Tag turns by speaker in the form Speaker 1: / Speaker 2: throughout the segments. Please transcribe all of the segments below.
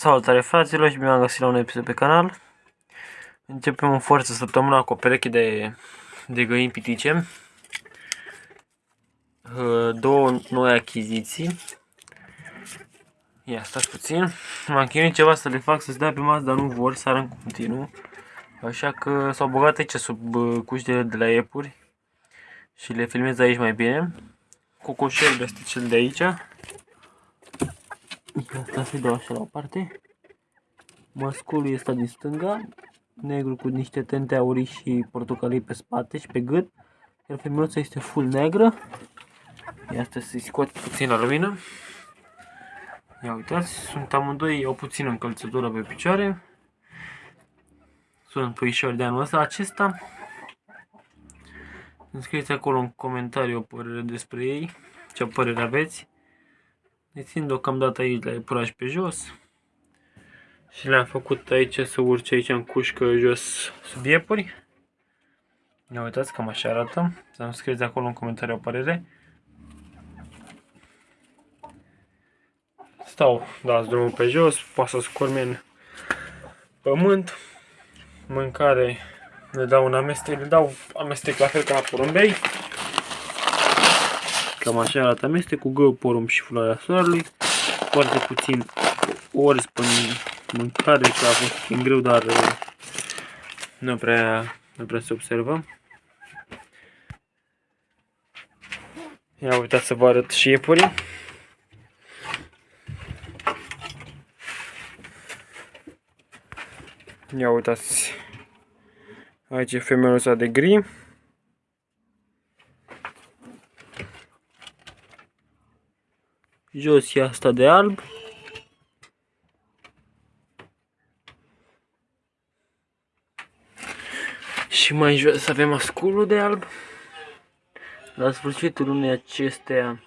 Speaker 1: Salutare fraților și bine am găsit la un episod pe canal. Începem în forță săptămâna cu o pereche de, de găini pitice. Două noi achiziții. Ia, stați puțin. M-am chinuit ceva să le fac să se dea pe masă, dar nu vor, să în continuu. Așa că s-au băgat aici sub uh, cuștele de la iepuri. Și le filmez aici mai bine. Cocoșelul este cel de aici. Asta se dau așa la o parte. Masculul este din stânga, negru cu niște tente aurii și portocalii pe spate și pe gât. Iar femeiuța este full negră. Ia asta să-i scot puțin la lumină. Ia uitați, sunt amândoi o puțină încălțătură pe picioare. Sunt puișori de anul ăsta. Acesta, îmi scrieți acolo în comentariu o părere despre ei, ce părere aveți. Le țin deocamdată aici la epuraj pe jos. Și le-am făcut aici să urce aici în cușcă jos sub iepuri. Ne uitați cam așa arată. Să-mi scrieți acolo în comentariu o părere. Stau, dați drumul pe jos, poate să scorme în pământ. Mâncare, le dau un amestec, le dau amestec la fel ca la porumbei. Cam așa arată amestec cu gău, porumb și floarea soarelui. Foarte puțin ori spun mâncare, că a fost puțin greu, dar uh, nu prea, nu prea se observă. Ia uitați să vă arăt și iepurii. Ia uitați. Aici e femeia de gri. Jos e asta de alb. Și mai jos avem asculul de alb. La sfârșitul lunii acestea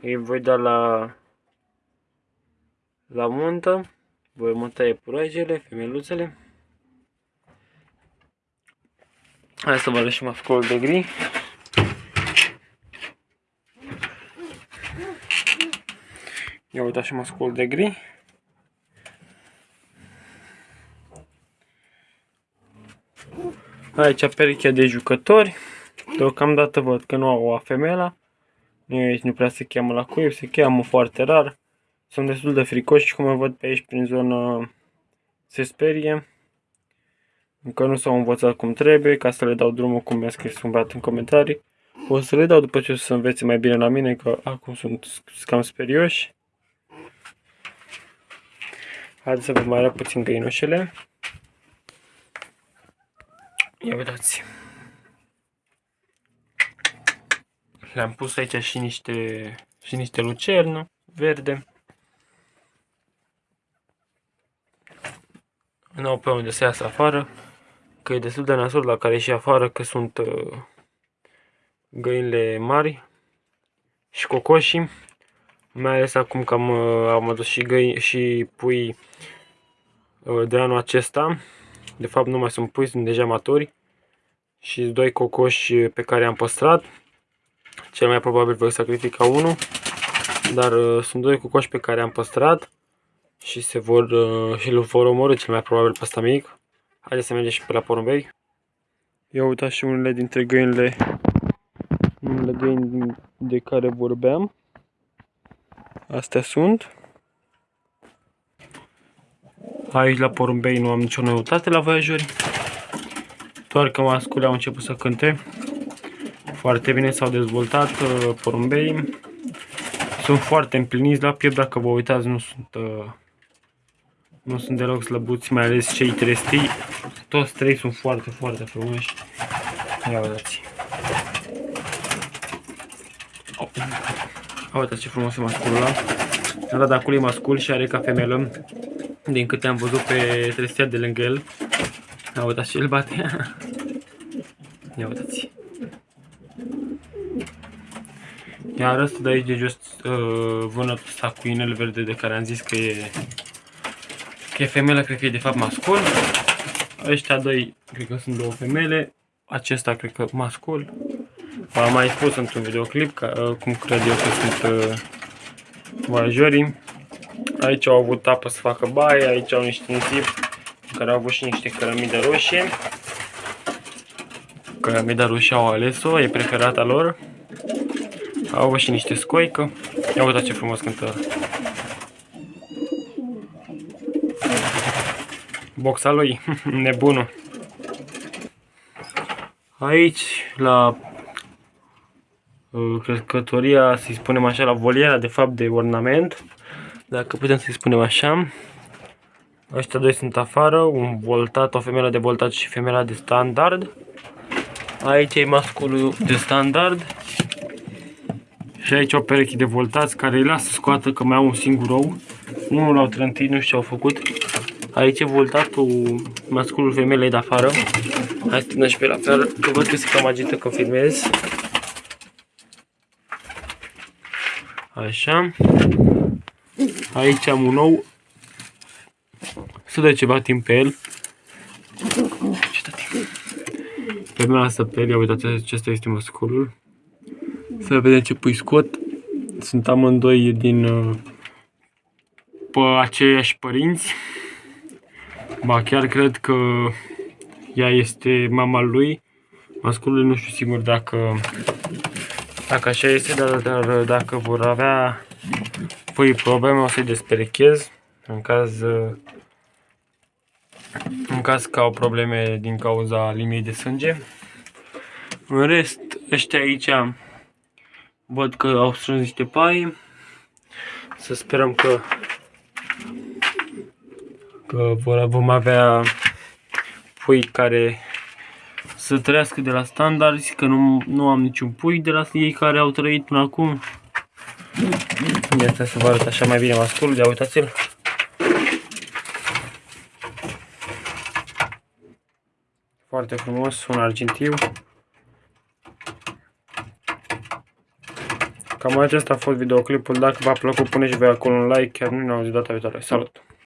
Speaker 1: îi voi da la la muntă. Voi monta epurajele, femeluțele. Hai să vă arăt și masculul de gri. Ia uitați și masculul de gri. Aici perechea de jucători. Deocamdată văd că nu au o femela. Nu, nu prea se cheamă la cuib, se cheamă foarte rar. Sunt destul de fricoși și cum văd pe aici prin zonă se sperie. Încă nu s-au învățat cum trebuie, ca să le dau drumul cum mi-a scris un băiat în comentarii. O să le dau după ce o să învețe mai bine la mine, că acum sunt cam sperioși. Haideți să vă mai arăt puțin găinușele. Ia uitați. Le-am pus aici și niște, și niște lucernă verde. Nu au pe unde să iasă afară, că e destul de nasol la care și afară, că sunt uh, găinile mari și cocoșii. Mai ales acum că am, uh, am adus și, găini, și pui uh, de anul acesta. De fapt nu mai sunt pui, sunt deja maturi. Și doi cocoși pe care am păstrat. Cel mai probabil voi sacrifica unul. Dar uh, sunt doi cocoși pe care am păstrat. Și se vor, uh, și îl vor omorâ cel mai probabil pe ăsta mic. Haideți să mergem și pe la porumbei. Ia uitați și unele dintre găinile, unele găini de care vorbeam. Astea sunt. Aici la porumbei nu am nicio noutate la voiajori. Doar că mascule au început să cânte. Foarte bine s-au dezvoltat uh, porumbei. Sunt foarte împliniți la piept, dacă vă uitați nu sunt, uh, nu sunt deloc slăbuți, mai ales cei trestii. Toți trei sunt foarte, foarte frumoși. Ia uitați. Uitați ce frumos e masculul ăla. Arată acolo e mascul și are ca femelă din câte am văzut pe trestia de lângă el. Ia uitați ce îl bate. Ia uitați. Iar ăsta de aici de jos uh, vânătul ăsta cu inel verde de care am zis că e că e femelă, cred că e de fapt mascul. Ăștia doi, cred că sunt două femele. Acesta cred că mascul. Am mai spus într-un videoclip ca, uh, cum cred eu că sunt uh, voiajorii. Aici au avut apă să facă baie, aici au niște nisip care au avut și niște cărămidă roșie. Cărămida roșie au ales-o, e preferata lor. Au avut și niște scoică. Ia uitați ce frumos cântă. Boxa lui, nebunul. Aici, la uh, crescătoria, să-i spunem așa, la voliera, de fapt, de ornament, dacă putem să-i spunem așa. Ăștia doi sunt afară, un voltat, o femeie de voltat și femeia de standard. Aici e masculul de standard. Și aici o pereche de voltați care îi lasă scoată că mai au un singur ou. Unul l-au trântit, nu știu ce au făcut. Aici e voltatul masculul femelei de afară. Hai să și pe la fel, că văd că se cam agită că filmez. Așa. Aici am un ou. Să dă ceva timp pe el. Ce timp? Pe mea asta pe el, ia uitați, acesta este masculul. Să vedem ce pui scot. Sunt amândoi din uh, pe aceiași părinți. Ba chiar cred că ea este mama lui. Masculul nu știu sigur dacă dacă așa este, dar, dar dacă vor avea pui probleme o să-i desperechez în caz în caz că au probleme din cauza liniei de sânge. În rest, ăștia aici văd că au strâns niște pai. Să sperăm că că vom avea pui care să trăiască de la standard, că nu, nu am niciun pui de la ei care au trăit până acum. Ia să vă arăt așa mai bine masculul, ia uitați-l. Foarte frumos, un argintiu. Cam acesta a fost videoclipul. Dacă v-a plăcut, puneți voi acolo un like. Chiar nu ne auzit data viitoare. Salut!